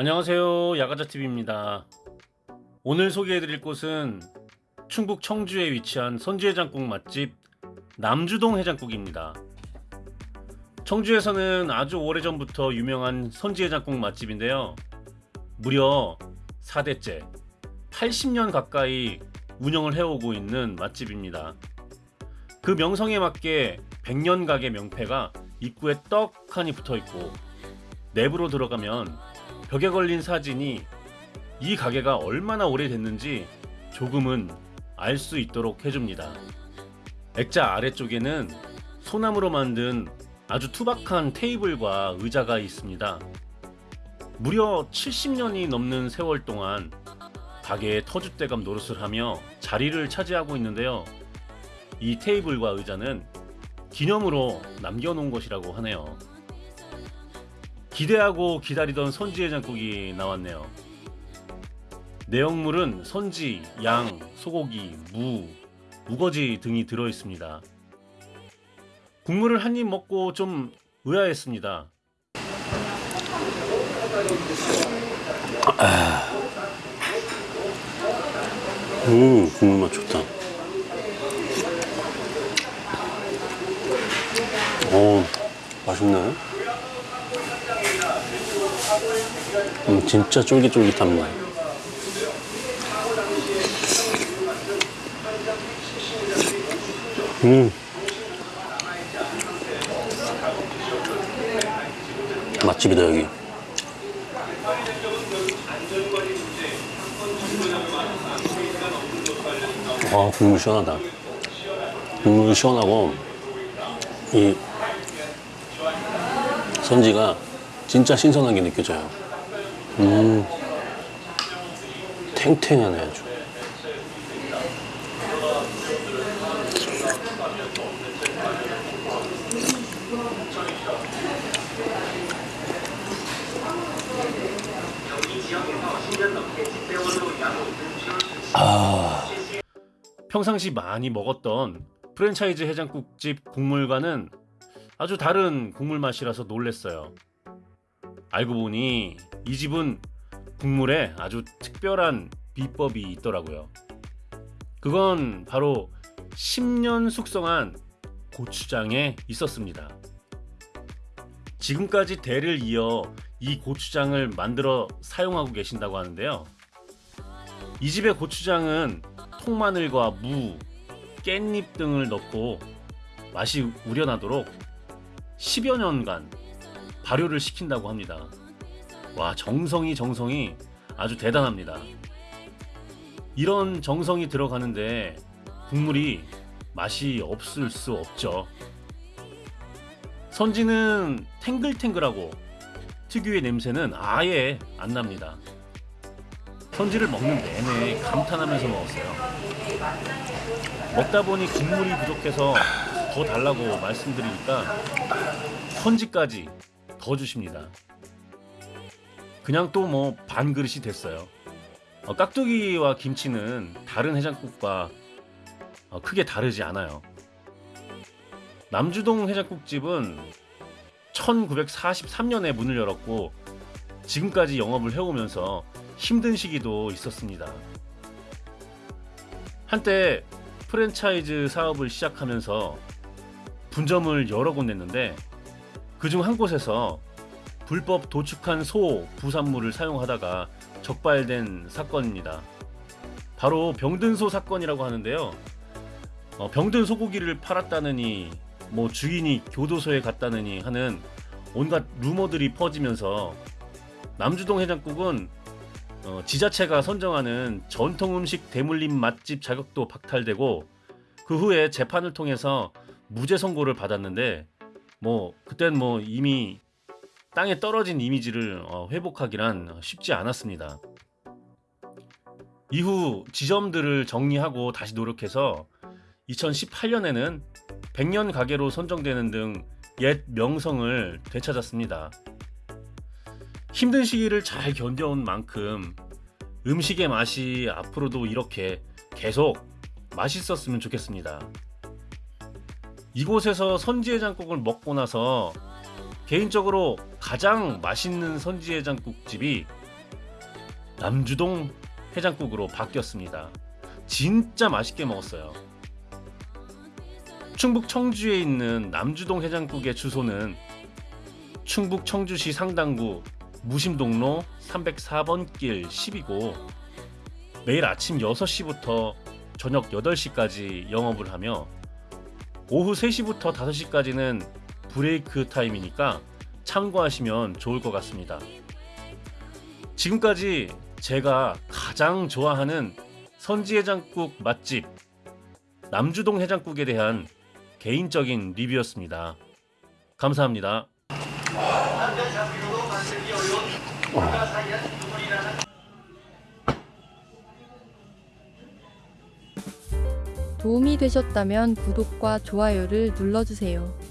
안녕하세요. 야가자TV입니다. 오늘 소개해드릴 곳은 충북 청주에 위치한 선지해장국 맛집 남주동 해장국입니다. 청주에서는 아주 오래전부터 유명한 선지해장국 맛집인데요. 무려 4대째 80년 가까이 운영을 해오고 있는 맛집입니다. 그 명성에 맞게 100년 가게 명패가 입구에 떡하니 붙어있고 내부로 들어가면 벽에 걸린 사진이 이 가게가 얼마나 오래됐는지 조금은 알 수 있도록 해줍니다. 액자 아래쪽에는 소나무로 만든 아주 투박한 테이블과 의자가 있습니다. 무려 70년이 넘는 세월 동안 가게의 터줏대감 노릇을 하며 자리를 차지하고 있는데요. 이 테이블과 의자는 기념으로 남겨놓은 것이라고 하네요. 기대하고 기다리던 선지해장국이 나왔네요. 내용물은 선지, 양, 소고기, 무, 우거지 등이 들어있습니다. 국물을 한 입 먹고 좀 의아했습니다. 음, 국물 맛 좋다. 오, 맛있네. 음, 진짜 쫄깃쫄깃합니다. 음. 맛집이다, 여기. 아, 국물 시원하다. 국물 시원하고, 이 선지가 진짜 신선하게 느껴져요. 음, 탱탱하네 아주. 평상시 많이 먹었던 프랜차이즈 해장국집 국물과는 아주 다른 국물 맛이라서 놀랬어요. 알고 보니 이 집은 국물에 아주 특별한 비법이 있더라고요. 그건 바로 10년 숙성한 고추장에 있었습니다. 지금까지 대를 이어 이 고추장을 만들어 사용하고 계신다고 하는데요. 이 집의 고추장은 통마늘과 무, 깻잎 등을 넣고 맛이 우려나도록 10여 년간 발효를 시킨다고 합니다. 와 정성이 정성이 아주 대단합니다. 이런 정성이 들어가는데 국물이 맛이 없을 수 없죠. 선지는 탱글탱글하고 특유의 냄새는 아예 안 납니다. 선지를 먹는 내내 감탄하면서 먹었어요. 먹다 보니 국물이 부족해서 더 달라고 말씀드리니까 선지까지 더 주십니다. 그냥 또 뭐 반 그릇이 됐어요. 어, 깍두기와 김치는 다른 해장국과 어, 크게 다르지 않아요. 남주동 해장국집은 1943년에 문을 열었고 지금까지 영업을 해오면서 힘든 시기도 있었습니다. 한때 프랜차이즈 사업을 시작하면서 분점을 여러 곳 냈는데 그중 한 곳에서 불법 도축한 소 부산물을 사용하다가 적발된 사건입니다. 바로 병든소 사건이라고 하는데요. 어, 병든 소고기를 팔았다느니 뭐 주인이 교도소에 갔다느니 하는 온갖 루머들이 퍼지면서 남주동 해장국은 어, 지자체가 선정하는 전통 음식 대물림 맛집 자격도 박탈되고 그 후에 재판을 통해서 무죄 선고를 받았는데 뭐 그땐 뭐 이미 땅에 떨어진 이미지를 어, 회복하기란 쉽지 않았습니다. 이후 지점들을 정리하고 다시 노력해서 2018년에는 100년 가게로 선정되는 등 옛 명성을 되찾았습니다. 힘든 시기를 잘 견뎌온 만큼 음식의 맛이 앞으로도 이렇게 계속 맛있었으면 좋겠습니다. 이곳에서 선지해장국을 먹고 나서 개인적으로 가장 맛있는 선지 해장국집이 남주동 해장국으로 바뀌었습니다. 진짜 맛있게 먹었어요. 충북 청주에 있는 남주동 해장국의 주소는 충북 청주시 상당구 무심동로 304번 길 10이고 매일 아침 6시부터 저녁 8시까지 영업을 하며 오후 3시부터 5시까지는 브레이크 타임이니까 참고하시면 좋을 것 같습니다. 지금까지 제가 가장 좋아하는 선지해장국 맛집 남주동 해장국에 대한 개인적인 리뷰였습니다. 감사합니다. 도움이 되셨다면 구독과 좋아요를 눌러주세요.